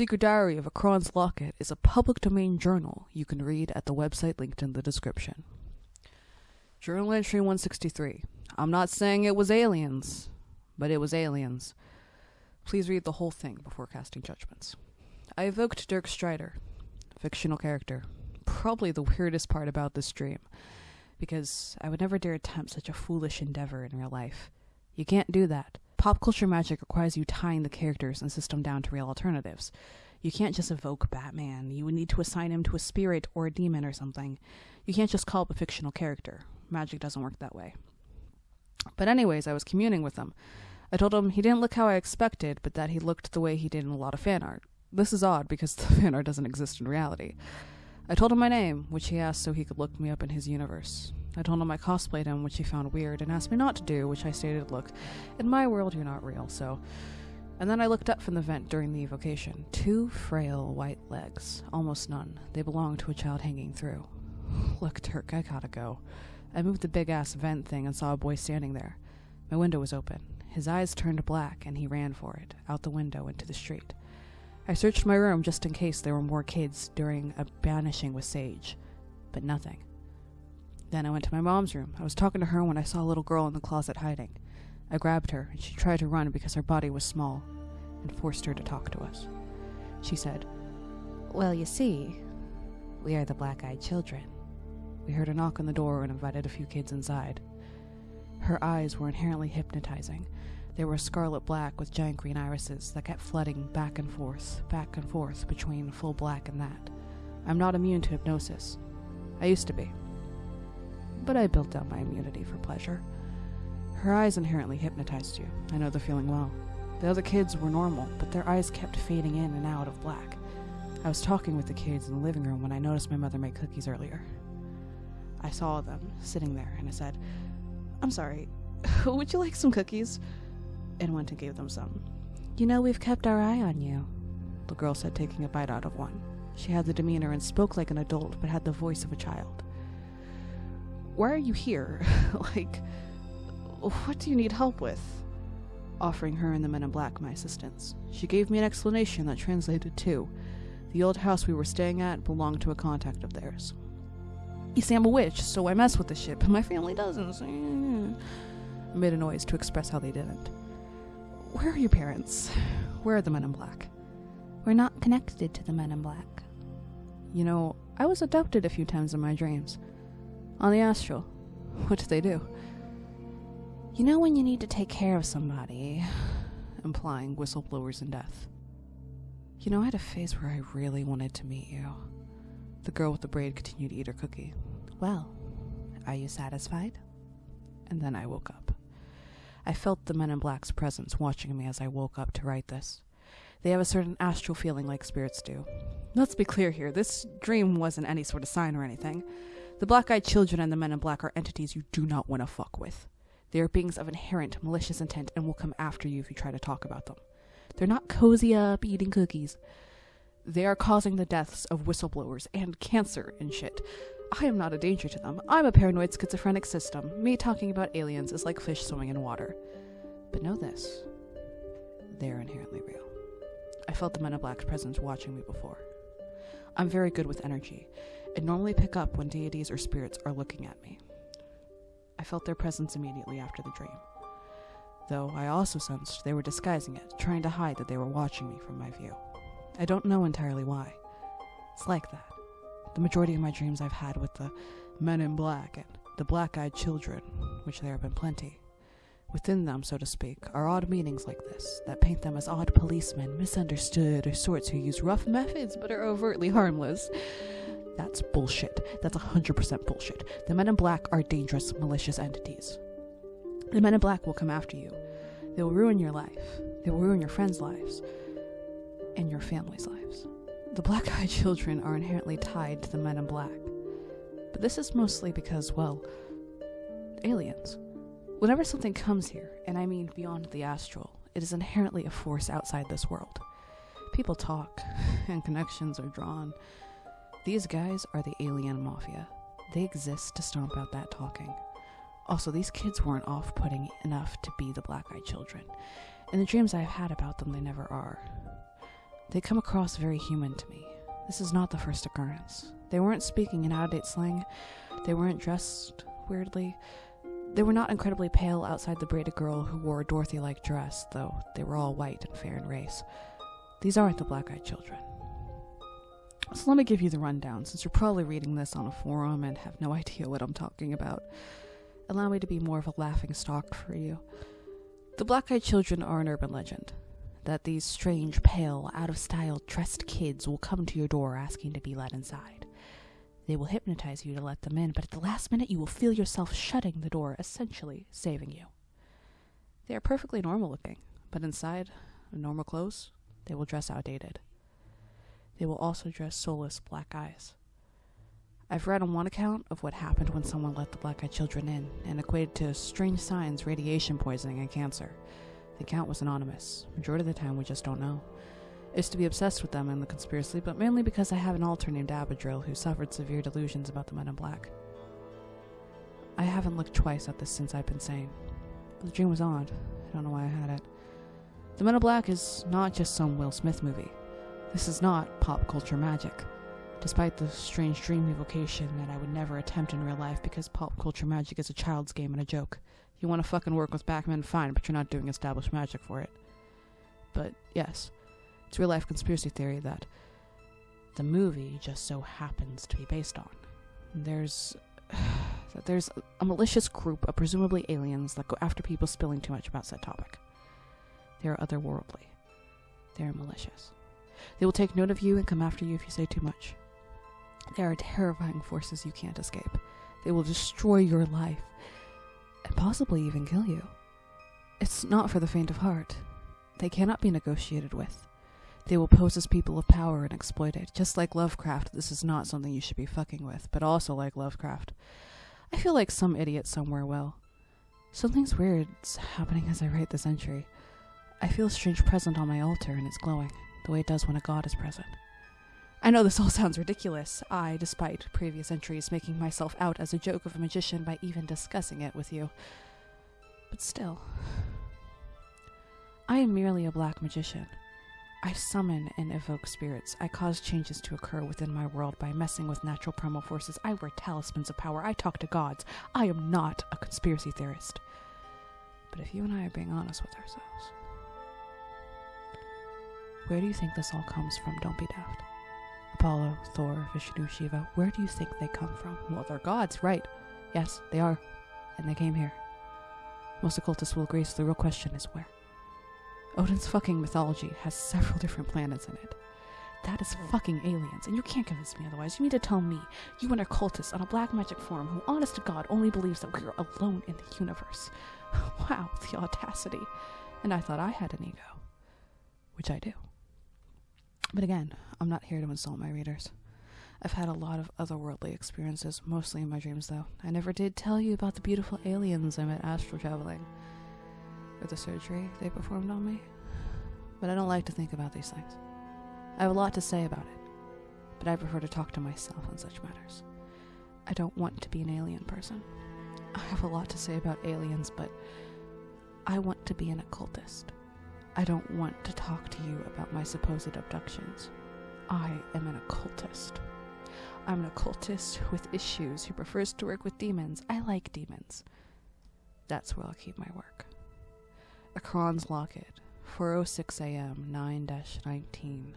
Secret Diary of a Kron's Locket is a public domain journal you can read at the website linked in the description. Journal entry 163. I'm not saying it was aliens, but it was aliens. Please read the whole thing before casting judgments. I evoked Dirk Strider, fictional character. Probably the weirdest part about this dream, because I would never dare attempt such a foolish endeavor in real life. You can't do that. Pop culture magic requires you tying the characters and system down to real alternatives. You can't just evoke Batman. You would need to assign him to a spirit or a demon or something. You can't just call up a fictional character. Magic doesn't work that way. But, anyways, I was communing with him. I told him he didn't look how I expected, but that he looked the way he did in a lot of fan art. This is odd because the fan art doesn't exist in reality. I told him my name, which he asked so he could look me up in his universe. I told him I cosplayed him, which he found weird, and asked me not to do, which I stated, look, in my world you're not real, so. And then I looked up from the vent during the evocation. Two frail white legs, almost none. They belonged to a child hanging through. Look, Dirk, I gotta go. I moved the big ass vent thing and saw a boy standing there. My window was open. His eyes turned black, and he ran for it, out the window into the street. I searched my room just in case there were more kids during a banishing with Sage, but nothing. Then I went to my mom's room. I was talking to her when I saw a little girl in the closet hiding. I grabbed her, and she tried to run because her body was small, and forced her to talk to us. She said, Well, you see, we are the black eyed children. We heard a knock on the door and invited a few kids inside. Her eyes were inherently hypnotizing. They were scarlet black with giant green irises that kept flooding back and forth, back and forth between full black and that. I'm not immune to hypnosis. I used to be. But I built up my immunity for pleasure. Her eyes inherently hypnotized you. I know the feeling well. The other kids were normal, but their eyes kept fading in and out of black. I was talking with the kids in the living room when I noticed my mother make cookies earlier. I saw them sitting there and I said, I'm sorry, would you like some cookies? And went and gave them some. You know, we've kept our eye on you, the girl said, taking a bite out of one. She had the demeanor and spoke like an adult, but had the voice of a child. Why are you here? like, what do you need help with? Offering her and the men in black my assistance. She gave me an explanation that translated to the old house we were staying at belonged to a contact of theirs. You see, I'm a witch, so I mess with the shit, but my family doesn't. I made a noise to express how they didn't. Where are your parents? Where are the men in black? We're not connected to the men in black. You know, I was adopted a few times in my dreams. On the astral. What did they do? You know when you need to take care of somebody, implying whistleblowers and death. You know, I had a phase where I really wanted to meet you. The girl with the braid continued to eat her cookie. Well, are you satisfied? And then I woke up. I felt the men in black's presence watching me as I woke up to write this. They have a certain astral feeling like spirits do. Let's be clear here this dream wasn't any sort of sign or anything. The black eyed children and the men in black are entities you do not want to fuck with. They are beings of inherent malicious intent and will come after you if you try to talk about them. They're not cozy up eating cookies. They are causing the deaths of whistleblowers and cancer and shit. I am not a danger to them. I'm a paranoid schizophrenic system. Me talking about aliens is like fish swimming in water. But know this they are inherently real. I felt the Men in Black's presence watching me before. I'm very good with energy, and normally pick up when deities or spirits are looking at me. I felt their presence immediately after the dream, though I also sensed they were disguising it, trying to hide that they were watching me from my view. I don't know entirely why. It's like that. The majority of my dreams I've had with the men in black and the black eyed children, which there have been plenty. Within them, so to speak, are odd meanings like this that paint them as odd policemen, misunderstood, or sorts who use rough methods but are overtly harmless. That's bullshit. That's 100% bullshit. The men in black are dangerous, malicious entities. The men in black will come after you. They will ruin your life. They will ruin your friends' lives and your family's lives. The black eyed children are inherently tied to the men in black. But this is mostly because, well, aliens. Whenever something comes here, and I mean beyond the astral, it is inherently a force outside this world. People talk, and connections are drawn. These guys are the alien mafia. They exist to stomp out that talking. Also, these kids weren't off putting enough to be the black eyed children. In the dreams I've had about them, they never are. They come across very human to me. This is not the first occurrence. They weren't speaking in out of date slang. They weren't dressed weirdly. They were not incredibly pale outside the braided girl who wore a Dorothy like dress, though they were all white and fair in race. These aren't the black eyed children. So let me give you the rundown, since you're probably reading this on a forum and have no idea what I'm talking about. Allow me to be more of a laughing stock for you. The black eyed children are an urban legend. That these strange, pale, out of style dressed kids will come to your door asking to be let inside. They will hypnotize you to let them in, but at the last minute you will feel yourself shutting the door, essentially saving you. They are perfectly normal looking, but inside, in normal clothes, they will dress outdated. They will also dress soulless black eyes. I've read on one account of what happened when someone let the black eyed children in and equated to strange signs, radiation poisoning, and cancer. The account was anonymous. Majority of the time, we just don't know. I used to be obsessed with them and the conspiracy, but mainly because I have an alter named Abadril who suffered severe delusions about the men in black. I haven't looked twice at this since I've been sane. The dream was odd. I don't know why I had it. The Men in Black is not just some Will Smith movie. This is not pop culture magic. Despite the strange dream evocation that I would never attempt in real life because pop culture magic is a child's game and a joke. You want to fucking work with Batman, fine, but you're not doing established magic for it. But yes, it's real life conspiracy theory that the movie just so happens to be based on. There's that there's a malicious group of presumably aliens that go after people spilling too much about said topic. They are otherworldly. They are malicious. They will take note of you and come after you if you say too much. They are terrifying forces you can't escape. They will destroy your life and possibly even kill you. It's not for the faint of heart. They cannot be negotiated with. They will pose as people of power and exploit it. Just like Lovecraft, this is not something you should be fucking with, but also like Lovecraft. I feel like some idiot somewhere will. Something's weird's happening as I write this entry. I feel a strange present on my altar and it's glowing, the way it does when a god is present. I know this all sounds ridiculous, I, despite previous entries, making myself out as a joke of a magician by even discussing it with you. But still. I am merely a black magician. I summon and evoke spirits. I cause changes to occur within my world by messing with natural primal forces. I wear talismans of power. I talk to gods. I am not a conspiracy theorist. But if you and I are being honest with ourselves, where do you think this all comes from? Don't be daft. Apollo, Thor, Vishnu, Shiva, where do you think they come from? Well, they're gods, right? Yes, they are. And they came here. Most occultists will agree, so the real question is where? Odin's fucking mythology has several different planets in it. That is fucking aliens, and you can't convince me otherwise. You need to tell me, you an occultist on a black magic forum who, honest to God, only believes that we're alone in the universe. wow, the audacity. And I thought I had an ego. Which I do. But again, I'm not here to insult my readers. I've had a lot of otherworldly experiences, mostly in my dreams, though. I never did tell you about the beautiful aliens I met astral traveling, or the surgery they performed on me. But I don't like to think about these things. I have a lot to say about it, but I prefer to talk to myself on such matters. I don't want to be an alien person. I have a lot to say about aliens, but I want to be an occultist. I don't want to talk to you about my supposed abductions. I am an occultist. I'm an occultist with issues who prefers to work with demons. I like demons. That's where I'll keep my work. Akron's Locket, 4:06 a.m., 9-19.